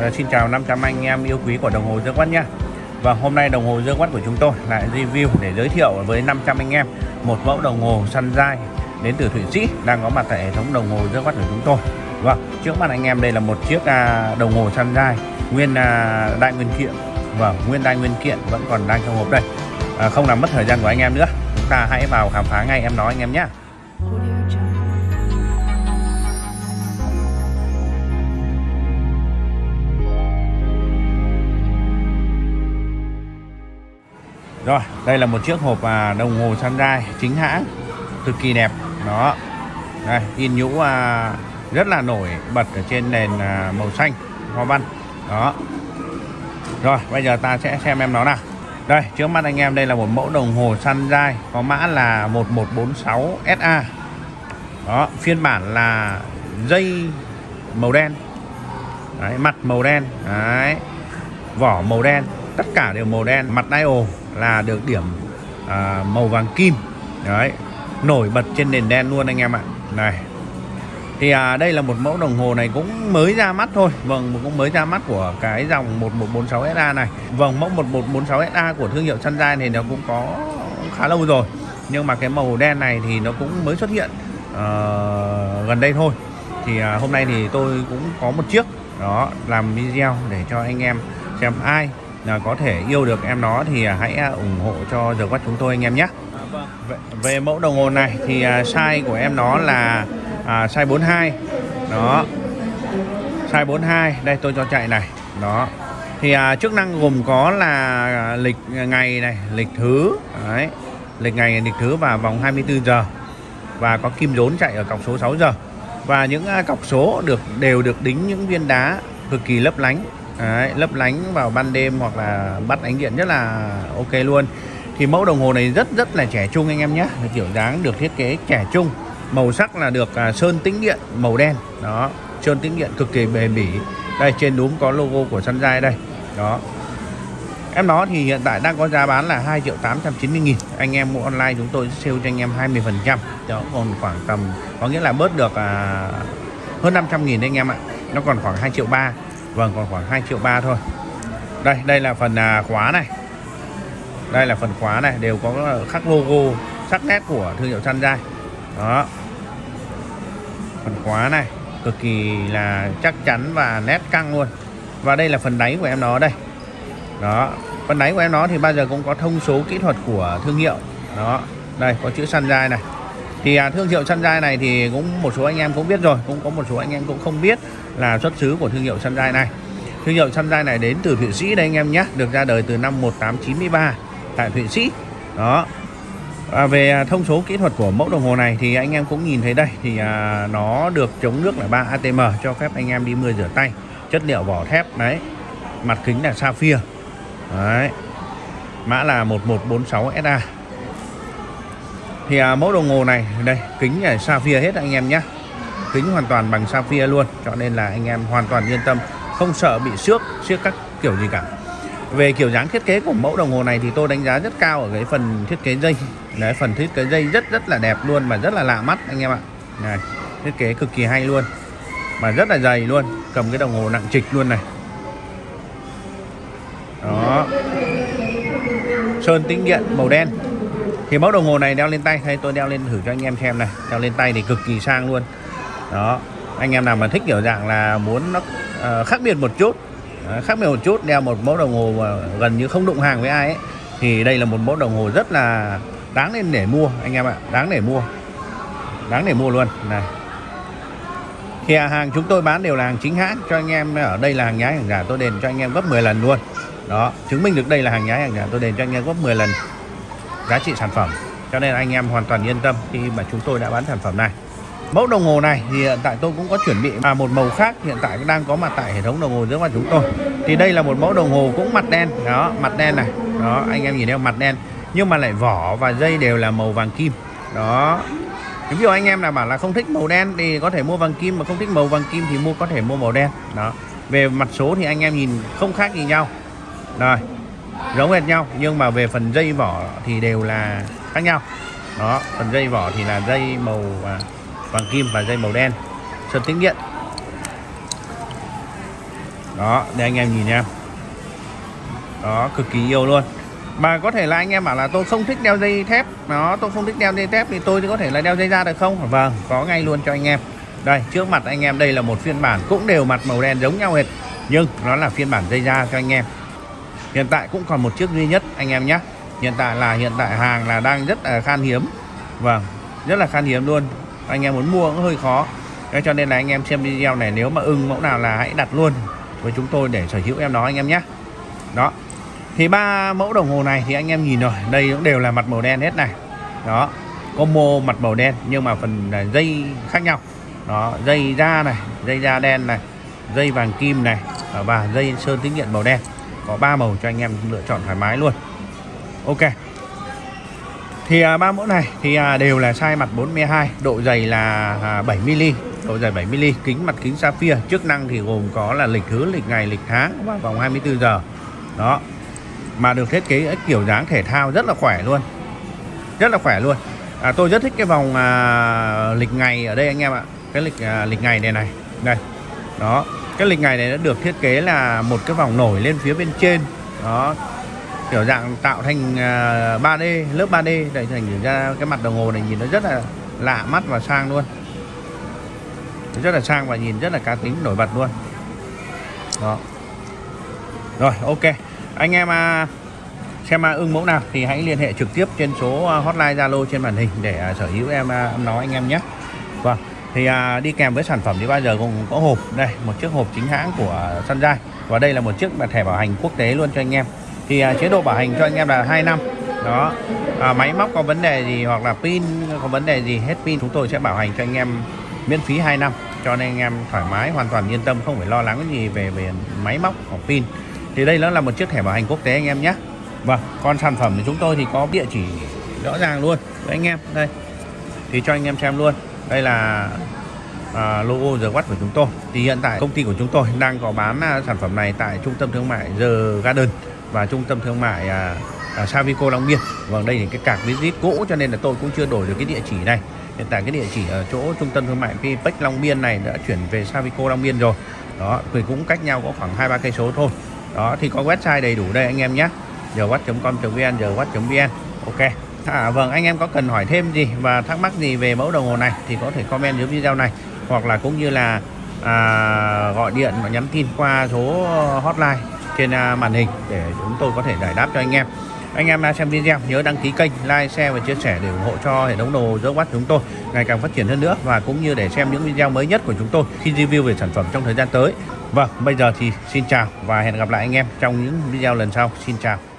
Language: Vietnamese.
À, xin chào 500 anh em yêu quý của đồng hồ Dương Quát nha Và hôm nay đồng hồ Dương Quát của chúng tôi lại review để giới thiệu với 500 anh em một mẫu đồng hồ săn dai đến từ Thụy Sĩ đang có mặt tại hệ thống đồng hồ Dương Quát của chúng tôi. Vâng, trước mặt anh em đây là một chiếc à, đồng hồ săn dai nguyên à, đại nguyên kiện. Và nguyên đại nguyên kiện vẫn còn đang trong hộp đây. À, Không làm mất thời gian của anh em nữa. Chúng ta hãy vào khám phá ngay em nói anh em nhé. Rồi, đây là một chiếc hộp à, đồng hồ Sunrise chính hãng cực kỳ đẹp. Đó. Đây, in nhũ à, rất là nổi bật ở trên nền à, màu xanh hoa văn. Đó. Rồi, bây giờ ta sẽ xem em nó nào. Đây, trước mắt anh em đây là một mẫu đồng hồ Sunrise có mã là 1146 SA. Đó, phiên bản là dây màu đen. Đấy, mặt màu đen. Đấy. Vỏ màu đen, tất cả đều màu đen, mặt dial là được điểm à, màu vàng kim. Đấy nổi bật trên nền đen luôn anh em ạ. Này thì à, đây là một mẫu đồng hồ này cũng mới ra mắt thôi. Vâng cũng mới ra mắt của cái dòng 1146 SA này. Vâng mẫu 1146 SA của thương hiệu Sunrise này nó cũng có khá lâu rồi. Nhưng mà cái màu đen này thì nó cũng mới xuất hiện uh, gần đây thôi. Thì à, hôm nay thì tôi cũng có một chiếc đó làm video để cho anh em xem ai có thể yêu được em nó thì hãy à, ủng hộ cho giờ quát chúng tôi anh em nhé. Về, về mẫu đồng hồ này thì à, size của em nó là à, size 42 đó. Size 42 đây tôi cho chạy này. Đó. Thì à, chức năng gồm có là lịch ngày này lịch thứ. Đấy. Lịch ngày lịch thứ và vòng 24 giờ. Và có kim rốn chạy ở cọc số 6 giờ. Và những à, cọc số được đều được đính những viên đá cực kỳ lấp lánh Đấy, lấp lánh vào ban đêm hoặc là bắt ánh điện rất là ok luôn. Thì mẫu đồng hồ này rất rất là trẻ trung anh em nhé. Kiểu dáng được thiết kế trẻ trung. Màu sắc là được à, sơn tĩnh điện màu đen. Đó sơn tĩnh điện cực kỳ bền bỉ. Đây trên đúng có logo của Sunrise đây. Đó. Em nó thì hiện tại đang có giá bán là 2 triệu 890 nghìn. Anh em mua online chúng tôi sale cho anh em 20 phần trăm. Đó còn khoảng tầm có nghĩa là bớt được à, hơn 500 nghìn anh em ạ. Nó còn khoảng 2 triệu 3 Vâng còn khoảng 2 triệu ba thôi. Đây đây là phần à, khóa này. Đây là phần khóa này Đều có khắc logo sắc nét của thương hiệu Sunrise Đó. Phần khóa này Cực kỳ là chắc chắn và nét căng luôn. Và đây là phần đáy của em nó đây. Đó. Phần đáy của em nó thì bao giờ cũng có thông số kỹ thuật của thương hiệu. Đó. Đây có chữ Sunrise này. Thì à, thương hiệu Sunrise này thì cũng một số anh em cũng biết rồi cũng có một số anh em cũng không biết là xuất xứ của thương hiệu Sunrise này. Thương hiệu Sunrise này đến từ Thụy Sĩ đây anh em nhé được ra đời từ năm 1893 tại Thụy Sĩ. Đó. À, về thông số kỹ thuật của mẫu đồng hồ này thì anh em cũng nhìn thấy đây thì à, nó được chống nước là 3 ATM cho phép anh em đi mưa rửa tay chất liệu vỏ thép đấy. Mặt kính là sapphire. Đấy. Mã là 1146 SA thì à, mẫu đồng hồ này đây kính là sapphire hết anh em nhé kính hoàn toàn bằng sapphire luôn, cho nên là anh em hoàn toàn yên tâm, không sợ bị xước xước các kiểu gì cả. Về kiểu dáng thiết kế của mẫu đồng hồ này thì tôi đánh giá rất cao ở cái phần thiết kế dây. Đấy, phần thiết kế dây rất rất là đẹp luôn và rất là lạ mắt anh em ạ. Này, thiết kế cực kỳ hay luôn mà rất là dày luôn, cầm cái đồng hồ nặng trịch luôn này. Đó. Sơn tĩnh điện màu đen. Thì mẫu đồng hồ này đeo lên tay hay tôi đeo lên thử cho anh em xem này. Đeo lên tay thì cực kỳ sang luôn đó. Anh em nào mà thích kiểu dạng là muốn nó uh, khác biệt một chút uh, khác biệt một chút đeo một mẫu đồng hồ mà gần như không đụng hàng với ai ấy thì đây là một mẫu đồng hồ rất là đáng nên để mua anh em ạ. Đáng để mua. Đáng để mua luôn. Này. Thì à, hàng chúng tôi bán đều là hàng chính hãng cho anh em ở đây là hàng nhái hàng giả tôi đền cho anh em gấp 10 lần luôn. Đó chứng minh được đây là hàng nhái hàng giả tôi đền cho anh em gấp 10 lần giá trị sản phẩm. Cho nên anh em hoàn toàn yên tâm khi mà chúng tôi đã bán sản phẩm này mẫu đồng hồ này thì hiện tại tôi cũng có chuẩn bị à, một màu khác hiện tại đang có mặt tại hệ thống đồng hồ giữa mặt chúng tôi. Thì đây là một mẫu đồng hồ cũng mặt đen đó mặt đen này. Đó anh em nhìn thấy mặt đen. Nhưng mà lại vỏ và dây đều là màu vàng kim. Đó. Ví dụ anh em nào bảo là không thích màu đen thì có thể mua vàng kim mà không thích màu vàng kim thì mua có thể mua màu đen. Đó. Về mặt số thì anh em nhìn không khác gì nhau. Rồi giống hệt nhau nhưng mà về phần dây vỏ thì đều là khác nhau. Đó phần dây vỏ thì là dây màu à, vàng kim và dây màu đen. Sơn tĩnh điện. Đó để anh em nhìn nha. Đó, cực kỳ yêu luôn. Mà có thể là anh em bảo là tôi không thích đeo dây thép. Nó tôi không thích đeo dây thép thì tôi có thể là đeo dây da được không? Vâng có ngay luôn cho anh em. Đây, trước mặt anh em đây là một phiên bản cũng đều mặt màu đen giống nhau hệt nhưng nó là phiên bản dây da cho anh em. Hiện tại cũng còn một chiếc duy nhất, anh em nhé. Hiện tại là, hiện tại hàng là đang rất là khan hiếm. Vâng rất là khan hiếm luôn anh em muốn mua cũng hơi khó. Thế cho nên là anh em xem video này, nếu mà ưng mẫu nào là hãy đặt luôn với chúng tôi để sở hữu em đó anh em nhé. Đó. Thì ba mẫu đồng hồ này thì anh em nhìn rồi, đây cũng đều là mặt màu đen hết này. Đó. Combo mặt màu đen, nhưng mà phần à, dây khác nhau. Đó, dây da này, dây da đen này, dây vàng kim này à, và dây sơn tính điện màu đen. Có ba màu cho anh em lựa chọn thoải mái luôn. Ok thì à, ba mẫu này thì à, đều là size mặt 42 độ dày là à, 7 mm độ dày 7 mm kính mặt kính sapphire. Chức năng thì gồm có là lịch thứ lịch ngày lịch tháng và vòng 24 giờ. Đó. Mà được thiết kế kiểu dáng thể thao rất là khỏe luôn. Rất là khỏe luôn. À, tôi rất thích cái vòng à, lịch ngày ở đây anh em ạ. Cái lịch à, lịch ngày này này. Đây. Đó. Cái lịch ngày này đã được thiết kế là một cái vòng nổi lên phía bên trên. Đó kiểu dạng tạo thành à, 3D lớp 3D để thành ra cái mặt đồng hồ này nhìn nó rất là lạ mắt và sang luôn. Rất là sang và nhìn rất là cá tính nổi bật luôn. Đó. Rồi ok. Anh em à, xem à, ưng mẫu nào thì hãy liên hệ trực tiếp trên số à, hotline Zalo trên màn hình để à, sở hữu em nói anh em nhé. Vâng thì à, đi kèm với sản phẩm thì bao giờ cũng có hộp. Đây một chiếc hộp chính hãng của Sunrise và đây là một chiếc thẻ bảo hành quốc tế luôn cho anh em thì à, chế độ bảo hành cho anh em là 2 năm. Đó. À, máy móc có vấn đề gì hoặc là pin có vấn đề gì hết pin chúng tôi sẽ bảo hành cho anh em miễn phí 2 năm. Cho nên anh em thoải mái hoàn toàn yên tâm không phải lo lắng gì về về máy móc hoặc pin. Thì đây nó là một chiếc thẻ bảo hành quốc tế anh em nhé. Vâng còn sản phẩm của chúng tôi thì có địa chỉ rõ ràng luôn. Với anh em đây. Thì cho anh em xem luôn. Đây là à, logo The watt của chúng tôi. Thì hiện tại công ty của chúng tôi đang có bán à, sản phẩm này tại trung tâm thương mại The Garden và trung tâm thương mại à, à, Savico Long Biên. Vâng đây thì cái cạc visit cũ cho nên là tôi cũng chưa đổi được cái địa chỉ này. Hiện tại cái địa chỉ ở chỗ trung tâm thương mại Pipec Long Biên này đã chuyển về Savico Long Biên rồi. Đó thì cũng cách nhau có khoảng hai ba cây số thôi. Đó thì có website đầy đủ đây anh em nhé. Dewatch.com.vn dewatch.vn ok. À, vâng anh em có cần hỏi thêm gì và thắc mắc gì về mẫu đồng hồ này thì có thể comment dưới video này. Hoặc là cũng như là à, gọi điện và nhắn tin qua số hotline trên à, màn hình để chúng tôi có thể giải đáp cho anh em. Anh em đang xem video, nhớ đăng ký kênh, like, share và chia sẻ để ủng hộ cho hệ thống đồ dỡ watch chúng tôi ngày càng phát triển hơn nữa và cũng như để xem những video mới nhất của chúng tôi khi review về sản phẩm trong thời gian tới. Vâng bây giờ thì xin chào và hẹn gặp lại anh em trong những video lần sau. Xin chào.